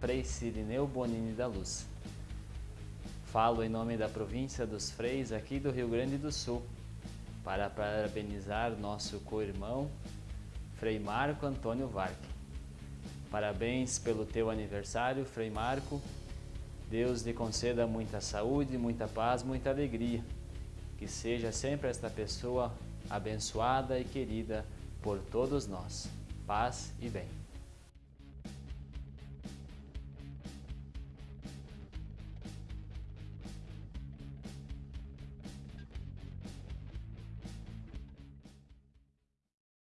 Frei Cirineu Bonini da Luz. Falo em nome da província dos Freis aqui do Rio Grande do Sul, para parabenizar nosso co-irmão, Frei Marco Antônio Varque. Parabéns pelo teu aniversário, Frei Marco. Deus lhe conceda muita saúde, muita paz, muita alegria. Que seja sempre esta pessoa abençoada e querida por todos nós. Paz e bem.